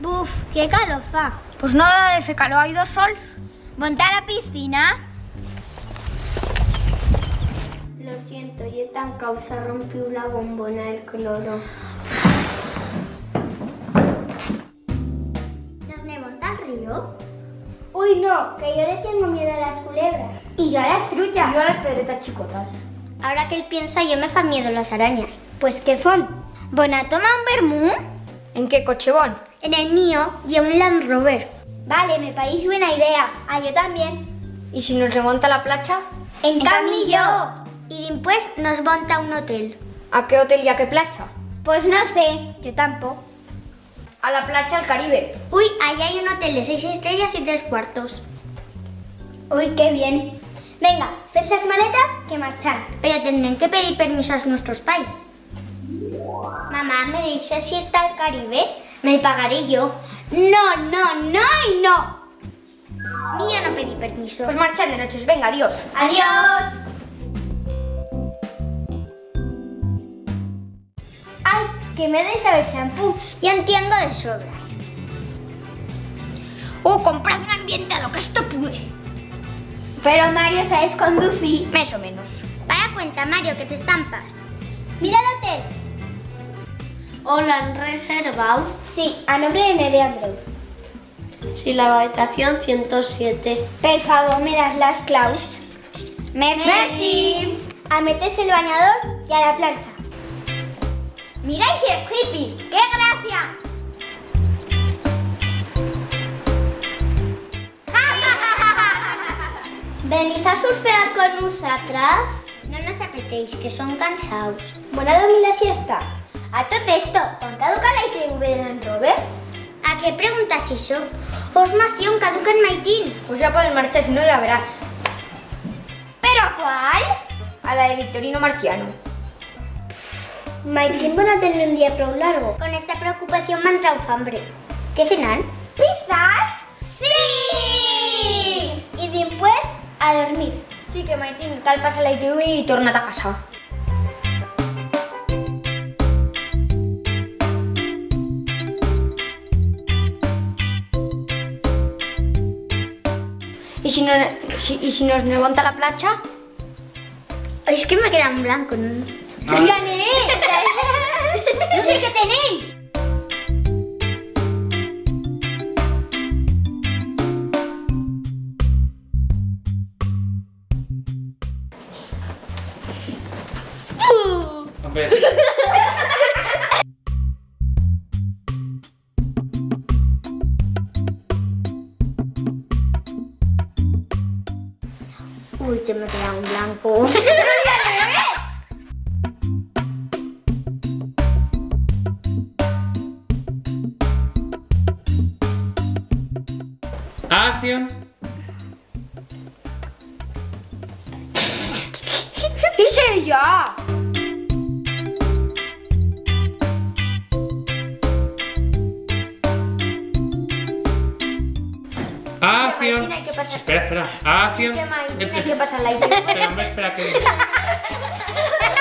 Buf, qué calor fa. Pues nada de fer calor, hay dos sols. ¿Monta a la piscina? Lo siento, yo tan causa rompió la bombona del cloro. ¿Nos ne monta al río? Uy, no, que yo le tengo miedo a las culebras. Y yo a las truchas. Yo a las pedretas chicotas. Ahora que él piensa, yo me fa miedo las arañas. Pues qué fon. Bona, toma un vermú. ¿En qué coche van? En el mío y un Land Rover. Vale, me parece buena idea. Ah, yo también. ¿Y si nos remonta a la playa? En, camillo. Y después nos monta un hotel. ¿A qué hotel y a qué playa? Pues no sé. Yo tampoco. A la playa al Caribe. Uy, allá hay un hotel de seis estrellas y tres cuartos. Uy, qué bien. Venga, haced las maletas que marchan. Pero tendrán que pedir permiso a nuestros pais. Mamá, ¿me dices irte al Caribe? Me pagaré yo. No, no, no y no. Mío no pedí permiso. Pues marchan de noches, venga, adiós. Adiós. Ay, que me deis a ver champú. Yo entiendo de sobras. ¡Oh, comprad un ambiente a lo que esto pude! Pero Mario, ¿sabes conducir? Más o menos. Para cuenta, Mario, que te estampas. Mira el hotel. Hola, ¿han reservado? Sí, a nombre de Nereandro. Sí, la habitación 107. Por favor, me das las claus. Merci. Merci. A meterse el bañador y a la plancha. ¡Miráis es hippies! ¡Qué gracia! Venid a surfear con nosotras. No nos apetéis, que son cansados. Bona dormir la siesta. A tot esto, ¿con caduca la ITV de Land Rover? ¿A qué preguntas eso? Osmación caduca en Maitín. Pues ya pueden marchar, si no ya verás. ¿Pero a cuál? A la de Victorino Marciano. Maitín van a tener un día prou largo. Con esta preocupación me ha entrado hambre. ¿Qué cenar? Sí, que Maitín cal pasa la ITV y torna a casa. ¿Y si, no, si- ¿Y si nos levanta la playa? Es que me queda en blanco. ¿no? ¡Gané! ¡No sé qué tenéis! Hombre, Uy, que me queda en blanco. acción. ¡Hice ella! acción. Tiene que pasar. Espera, espera. Acción. Tiene que pasar la Espera, espera que.